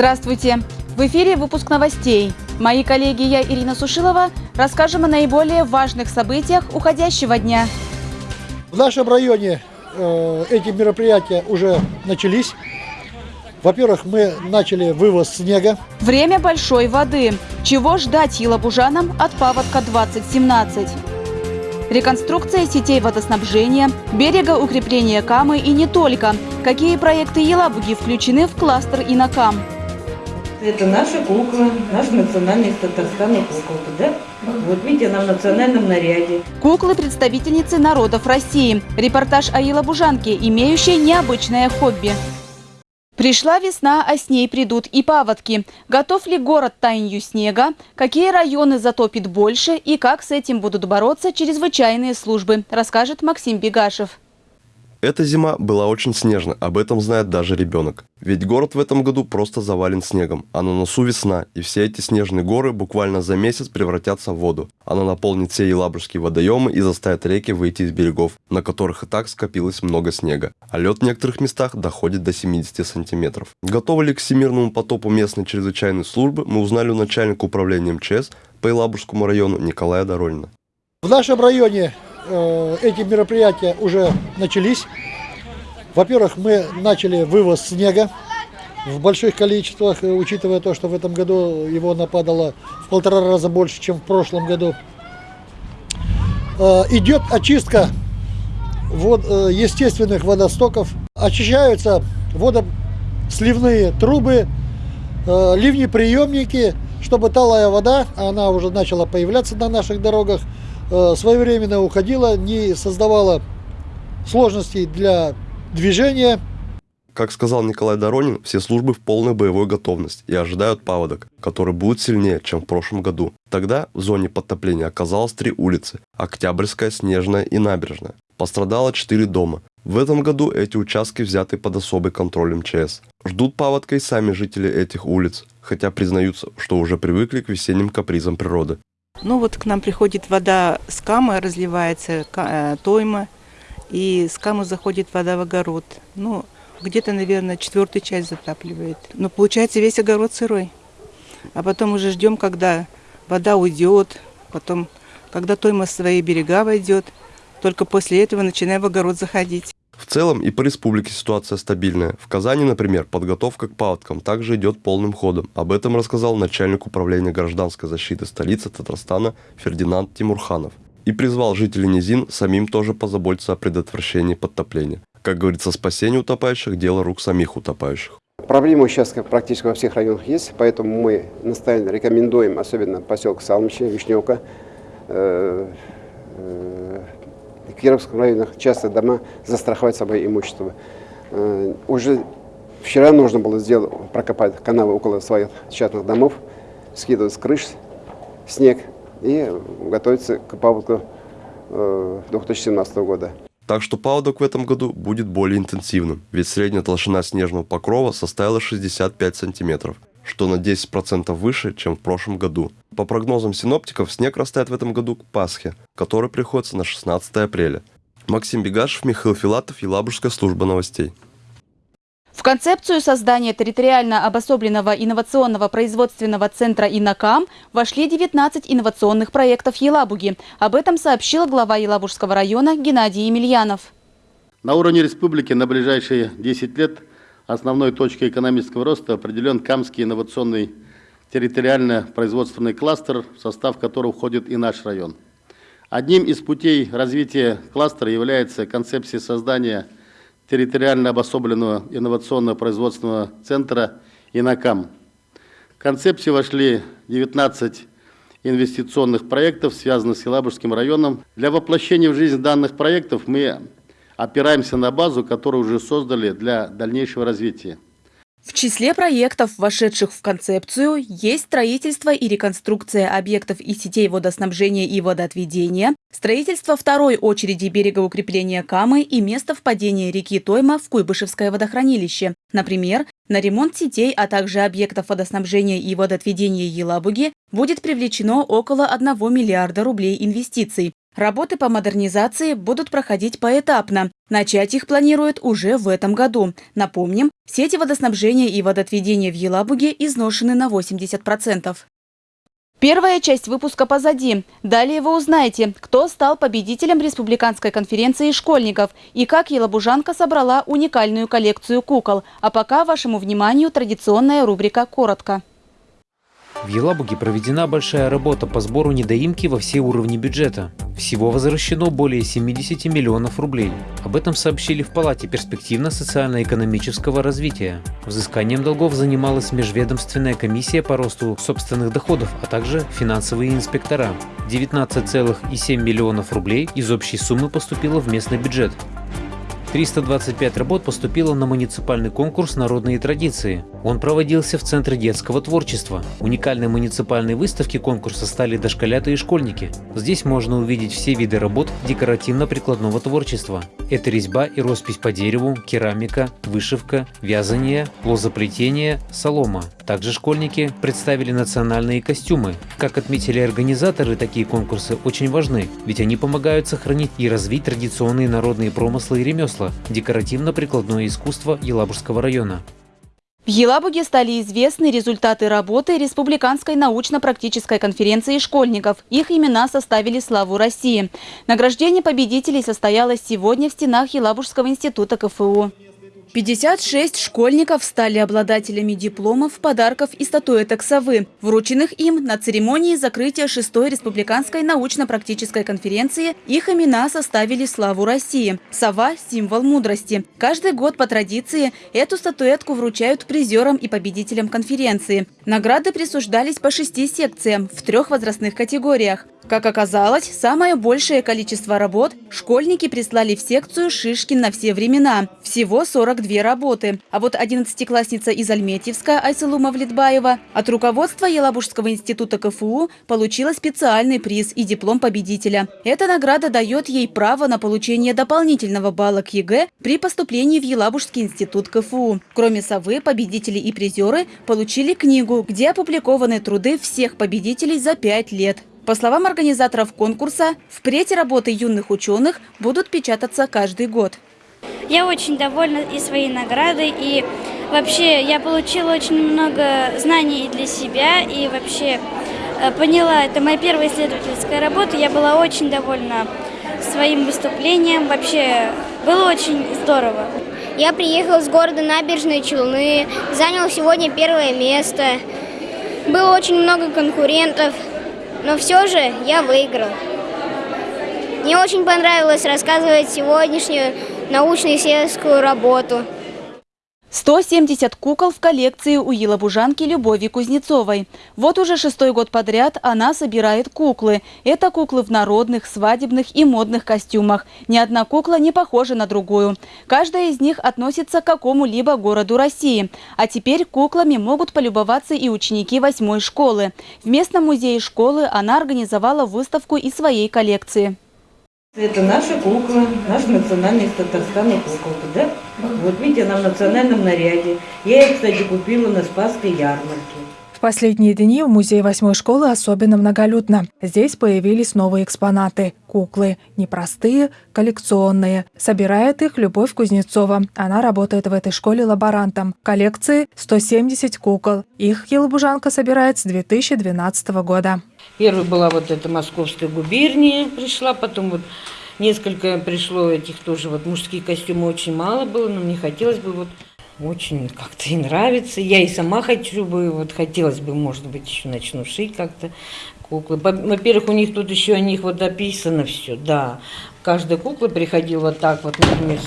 Здравствуйте! В эфире выпуск новостей. Мои коллеги, я Ирина Сушилова, расскажем о наиболее важных событиях уходящего дня. В нашем районе э, эти мероприятия уже начались. Во-первых, мы начали вывоз снега. Время большой воды. Чего ждать елабужанам от паводка 2017? Реконструкция сетей водоснабжения, берега укрепления Камы и не только. Какие проекты Елабуги включены в кластер Инакам? Это наша кукла, наш национальный из Татарстана куколка, да? Вот видите, она в национальном наряде. Куклы – представительницы народов России. Репортаж о елабужанке, имеющей необычное хобби. Пришла весна, а с ней придут и паводки. Готов ли город таянию снега? Какие районы затопит больше? И как с этим будут бороться чрезвычайные службы, расскажет Максим Бегашев. Эта зима была очень снежна, об этом знает даже ребенок. Ведь город в этом году просто завален снегом, а на носу весна, и все эти снежные горы буквально за месяц превратятся в воду. Она наполнит все елабужские водоемы и заставит реки выйти из берегов, на которых и так скопилось много снега. А лед в некоторых местах доходит до 70 сантиметров. Готовы ли к всемирному потопу местной чрезвычайной службы, мы узнали у начальника управления МЧС по Елабужскому району Николая Доролина. В нашем районе эти мероприятия уже начались. Во-первых, мы начали вывоз снега в больших количествах, э, учитывая то, что в этом году его нападало в полтора раза больше, чем в прошлом году. Э, идет очистка вод, э, естественных водостоков. Очищаются водосливные трубы, э, ливнеприемники, чтобы талая вода, она уже начала появляться на наших дорогах, э, своевременно уходила, не создавала сложностей для движения. Как сказал Николай Доронин, все службы в полной боевой готовности и ожидают паводок, который будет сильнее, чем в прошлом году. Тогда в зоне подтопления оказалось три улицы – Октябрьская, Снежная и Набережная. Пострадало четыре дома. В этом году эти участки взяты под особый контроль МЧС. Ждут паводка и сами жители этих улиц, хотя признаются, что уже привыкли к весенним капризам природы. Ну вот к нам приходит вода с камы, разливается э, тойма, и с камы заходит вода в огород. Ну, где-то, наверное, четвертую часть затапливает. Но получается весь огород сырой. А потом уже ждем, когда вода уйдет, потом, когда тойма в свои берега войдет. Только после этого начинаем в огород заходить. В целом и по республике ситуация стабильная. В Казани, например, подготовка к паводкам также идет полным ходом. Об этом рассказал начальник управления гражданской защиты столицы Татарстана Фердинанд Тимурханов. И призвал жителей низин самим тоже позаботиться о предотвращении подтопления. Как говорится, спасение утопающих – дело рук самих утопающих. Проблемы сейчас как практически во всех районах есть, поэтому мы настоятельно рекомендуем, особенно поселок Салмичи, Вишневка, э, э, в Кировском районе часто дома застраховать собой имущество. Э, уже вчера нужно было сделать, прокопать канавы около своих частных домов, скидывать с крыш снег и готовиться к паводку э, 2017 года. Так что паводок в этом году будет более интенсивным, ведь средняя толщина снежного покрова составила 65 сантиметров, что на 10% выше, чем в прошлом году. По прогнозам синоптиков, снег растает в этом году к Пасхе, который приходится на 16 апреля. Максим Бегашев, Михаил Филатов, Елабужская служба новостей. В концепцию создания территориально обособленного инновационного производственного центра «Инакам» вошли 19 инновационных проектов Елабуги. Об этом сообщил глава Елабужского района Геннадий Емельянов. На уровне республики на ближайшие 10 лет основной точкой экономического роста определен Камский инновационный территориально-производственный кластер, в состав которого входит и наш район. Одним из путей развития кластера является концепция создания территориально обособленного инновационного производственного центра «Инакам». В концепцию вошли 19 инвестиционных проектов, связанных с Елабужским районом. Для воплощения в жизнь данных проектов мы опираемся на базу, которую уже создали для дальнейшего развития. В числе проектов, вошедших в концепцию, есть строительство и реконструкция объектов и сетей водоснабжения и водоотведения, строительство второй очереди берегоукрепления Камы и место впадения реки Тойма в Куйбышевское водохранилище. Например, на ремонт сетей, а также объектов водоснабжения и водоотведения Елабуги будет привлечено около 1 миллиарда рублей инвестиций. Работы по модернизации будут проходить поэтапно. Начать их планируют уже в этом году. Напомним, сети водоснабжения и водоотведения в Елабуге изношены на 80%. Первая часть выпуска позади. Далее вы узнаете, кто стал победителем Республиканской конференции школьников и как Елабужанка собрала уникальную коллекцию кукол. А пока вашему вниманию традиционная рубрика «Коротко». В Елабуге проведена большая работа по сбору недоимки во все уровни бюджета. Всего возвращено более 70 миллионов рублей. Об этом сообщили в Палате перспективно-социально-экономического развития. Взысканием долгов занималась Межведомственная комиссия по росту собственных доходов, а также финансовые инспектора. 19,7 миллионов рублей из общей суммы поступило в местный бюджет. 325 работ поступило на муниципальный конкурс «Народные традиции». Он проводился в Центре детского творчества. Уникальной муниципальной выставки конкурса стали дошколята и школьники. Здесь можно увидеть все виды работ декоративно-прикладного творчества. Это резьба и роспись по дереву, керамика, вышивка, вязание, лозоплетение, солома. Также школьники представили национальные костюмы. Как отметили организаторы, такие конкурсы очень важны, ведь они помогают сохранить и развить традиционные народные промыслы и ремесла, декоративно-прикладное искусство Елабужского района. В Елабуге стали известны результаты работы Республиканской научно-практической конференции школьников. Их имена составили славу России. Награждение победителей состоялось сегодня в стенах Елабужского института КФУ. 56 школьников стали обладателями дипломов, подарков и статуэток совы, врученных им на церемонии закрытия 6-й республиканской научно-практической конференции. Их имена составили славу России. Сова – символ мудрости. Каждый год по традиции эту статуэтку вручают призерам и победителям конференции. Награды присуждались по шести секциям в трех возрастных категориях. Как оказалось, самое большее количество работ школьники прислали в секцию «Шишкин на все времена». Всего 42 работы. А вот 11-классница из Альметьевска Айсылу Мавлетбаева от руководства Елабужского института КФУ получила специальный приз и диплом победителя. Эта награда дает ей право на получение дополнительного балла к ЕГЭ при поступлении в Елабужский институт КФУ. Кроме совы, победители и призеры получили книгу, где опубликованы труды всех победителей за пять лет. По словам организаторов конкурса, впредь работы юных ученых будут печататься каждый год. Я очень довольна и своей наградой, и вообще я получила очень много знаний для себя, и вообще э, поняла, это моя первая исследовательская работа, я была очень довольна своим выступлением, вообще было очень здорово. Я приехала с города Набережные Челны, занял сегодня первое место. Было очень много конкурентов, но все же я выиграл. Мне очень понравилось рассказывать сегодняшнюю научно-исследовательскую работу. 170 кукол в коллекции у елабужанки Любови Кузнецовой. Вот уже шестой год подряд она собирает куклы. Это куклы в народных, свадебных и модных костюмах. Ни одна кукла не похожа на другую. Каждая из них относится к какому-либо городу России. А теперь куклами могут полюбоваться и ученики восьмой школы. В местном музее школы она организовала выставку из своей коллекции. Это наша кукла, наш национальный из Татарстана куколка, да? Вот видите, она в национальном наряде. Я ее, кстати, купила на Спасской ярмарке. В последние дни в музее восьмой школы особенно многолюдно. Здесь появились новые экспонаты – куклы. Непростые, коллекционные. Собирает их Любовь Кузнецова. Она работает в этой школе лаборантом. Коллекции 170 кукол. Их елабужанка собирает с 2012 года. Первая была вот эта московская губерния пришла, потом вот несколько пришло этих тоже, вот мужские костюмы очень мало было, но мне хотелось бы вот очень как-то и нравится. Я и сама хочу бы, вот хотелось бы, может быть, еще начну шить как-то куклы. Во-первых, у них тут еще о них вот описано все, да. Каждая кукла приходила вот так вот, например,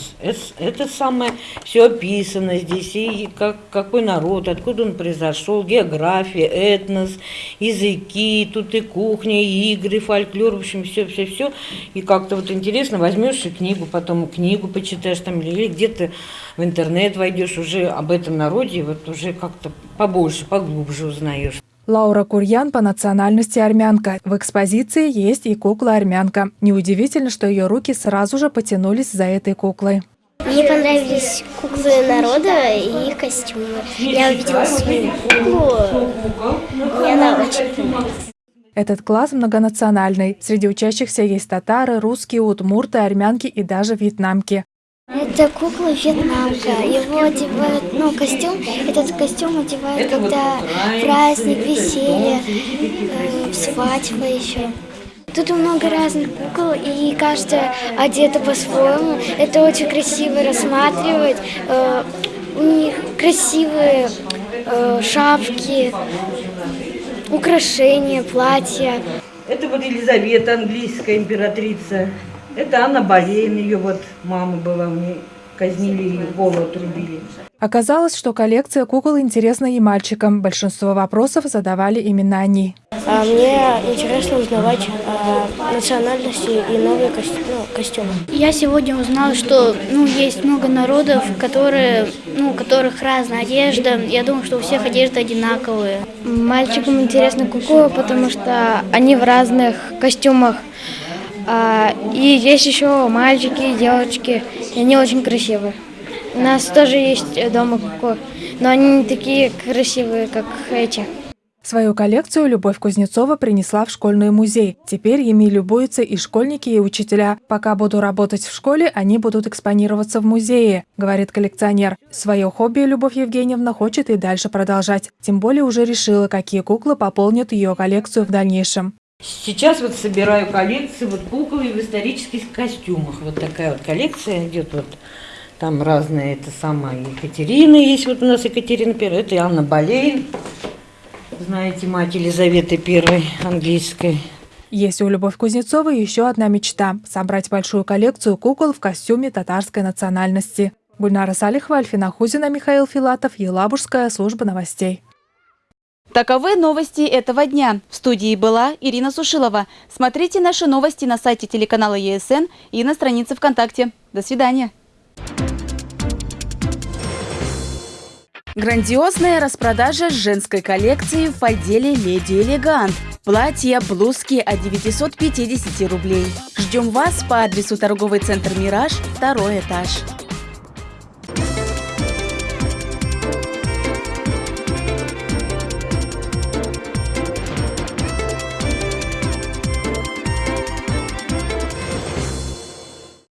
это самое, все описано здесь, и как, какой народ, откуда он произошел, география, этнос, языки, тут и кухня, и игры, фольклор, в общем, все-все-все. И как-то вот интересно, возьмешь и книгу, потом книгу почитаешь там, или где-то в интернет войдешь, уже об этом народе, вот уже как-то побольше, поглубже узнаешь. Лаура Курьян по национальности армянка. В экспозиции есть и кукла-армянка. Неудивительно, что ее руки сразу же потянулись за этой куклой. Мне понравились куклы народа и их костюмы. Я увидела свою куклу, мне она очень понравилась. Этот класс многонациональный. Среди учащихся есть татары, русские, удмурты, армянки и даже вьетнамки. Это кукла вьетнамка. Его одевают, ну, костюм, этот костюм одевают, когда праздник, веселье, э, свадьба еще. Тут много разных кукол, и каждая одета по-своему. Это очень красиво рассматривать. Э, у них красивые э, шапки, украшения, платья. Это вот Елизавета, английская императрица. Это Анна Болейн, ее вот мама была, мне казнили ее, голову отрубили. Оказалось, что коллекция кукол интересна и мальчикам. Большинство вопросов задавали именно они. А мне интересно узнавать о национальности и новые костю- ну, костюмы. Я сегодня узнала, что ну, есть много народов, которые, ну, у которых разная одежда. Я думаю, что у всех одежда одинаковые. Мальчикам интересны куклы, потому что они в разных костюмах. А, и есть еще мальчики и девочки, и они очень красивые. У нас тоже есть дома куклы, но они не такие красивые, как эти. Свою коллекцию Любовь Кузнецова принесла в школьный музей. Теперь ими любуются и школьники, и учителя. Пока буду работать в школе, они будут экспонироваться в музее, говорит коллекционер. Свое хобби Любовь Евгеньевна хочет и дальше продолжать. Тем более уже решила, какие куклы пополнят ее коллекцию в дальнейшем. Сейчас вот собираю коллекцию вот кукол в исторических костюмах. Вот такая вот коллекция идет вот. Там разные, это сама Екатерина есть, вот у нас Екатерина Первая, это Анна Болейн, знаете, мать Елизаветы Первой английской. Есть у Любовь Кузнецовой еще одна мечта – собрать большую коллекцию кукол в костюме татарской национальности. Гульнара Салихова, Альфина Хузина, Михаил Филатов, Елабужская служба новостей. Таковы новости этого дня. В студии была Ирина Сушилова. Смотрите наши новости на сайте телеканала ЕСН и на странице ВКонтакте. До свидания. Грандиозная распродажа женской коллекции в отделе «Леди Элегант». Платья, блузки от 950 рублей. Ждем вас по адресу торговый центр «Мираж», второй этаж.